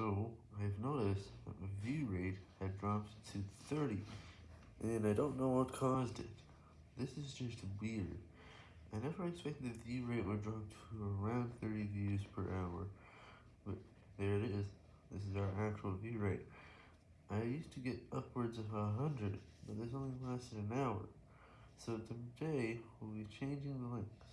So, I've noticed that my view rate had dropped to 30, and I don't know what caused it. This is just weird. I never expected the view rate would drop to around 30 views per hour, but there it is. This is our actual view rate. I used to get upwards of 100, but this only lasted an hour. So today, we'll be changing the links.